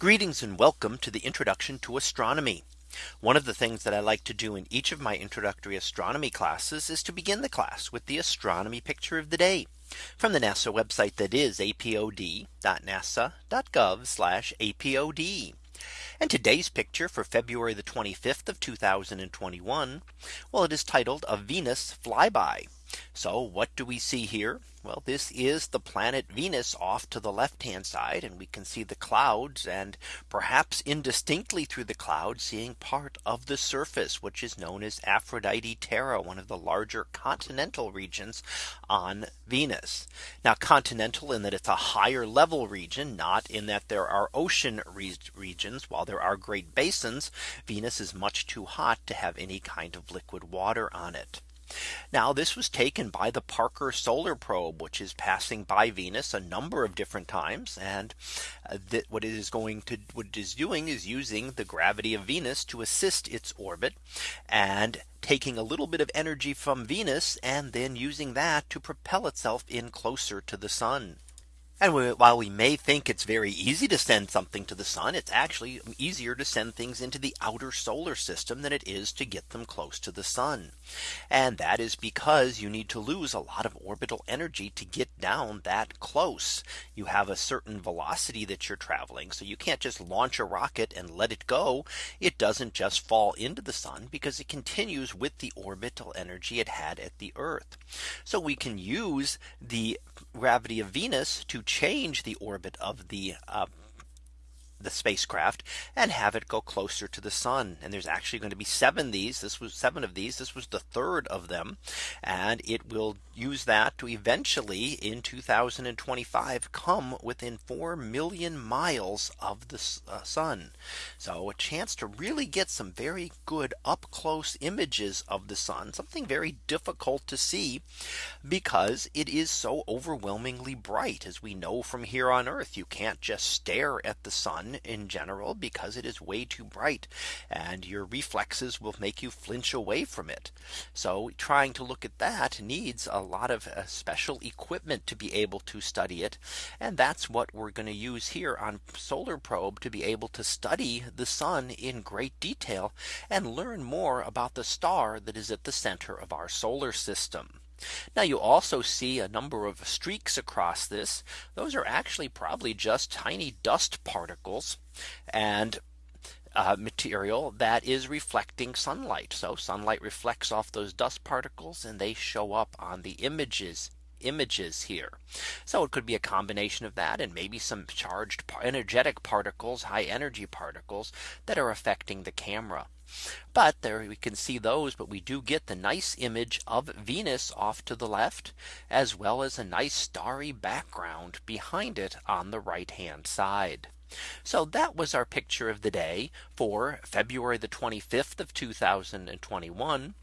Greetings and welcome to the introduction to astronomy. One of the things that I like to do in each of my introductory astronomy classes is to begin the class with the astronomy picture of the day from the NASA website that is apod.nasa.gov apod. And today's picture for February the 25th of 2021. Well, it is titled a Venus flyby. So what do we see here? Well, this is the planet Venus off to the left hand side and we can see the clouds and perhaps indistinctly through the clouds seeing part of the surface which is known as Aphrodite Terra one of the larger continental regions on Venus. Now continental in that it's a higher level region not in that there are ocean re regions while there are great basins Venus is much too hot to have any kind of liquid water on it. Now this was taken by the Parker Solar Probe, which is passing by Venus a number of different times. And uh, that what it is going to what it is doing is using the gravity of Venus to assist its orbit and taking a little bit of energy from Venus and then using that to propel itself in closer to the sun. And while we may think it's very easy to send something to the sun, it's actually easier to send things into the outer solar system than it is to get them close to the sun. And that is because you need to lose a lot of orbital energy to get down that close. You have a certain velocity that you're traveling. So you can't just launch a rocket and let it go. It doesn't just fall into the sun because it continues with the orbital energy it had at the Earth. So we can use the gravity of Venus to change the orbit of the uh, the spacecraft and have it go closer to the sun. And there's actually going to be seven these. This was seven of these. This was the third of them. And it will use that to eventually in 2025 come within 4 million miles of the uh, sun. So a chance to really get some very good up close images of the sun, something very difficult to see because it is so overwhelmingly bright as we know from here on Earth. You can't just stare at the in general because it is way too bright and your reflexes will make you flinch away from it. So trying to look at that needs a lot of uh, special equipment to be able to study it. And that's what we're going to use here on solar probe to be able to study the sun in great detail and learn more about the star that is at the center of our solar system. Now you also see a number of streaks across this. Those are actually probably just tiny dust particles and uh, material that is reflecting sunlight. So sunlight reflects off those dust particles and they show up on the images images here. So it could be a combination of that and maybe some charged energetic particles, high energy particles that are affecting the camera. But there we can see those but we do get the nice image of Venus off to the left as well as a nice starry background behind it on the right hand side. So that was our picture of the day for February the 25th of 2021.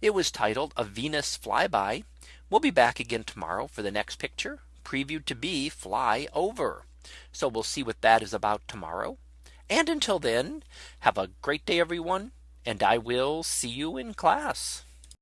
It was titled a Venus flyby. We'll be back again tomorrow for the next picture previewed to be fly over. So we'll see what that is about tomorrow. And until then, have a great day, everyone. And I will see you in class.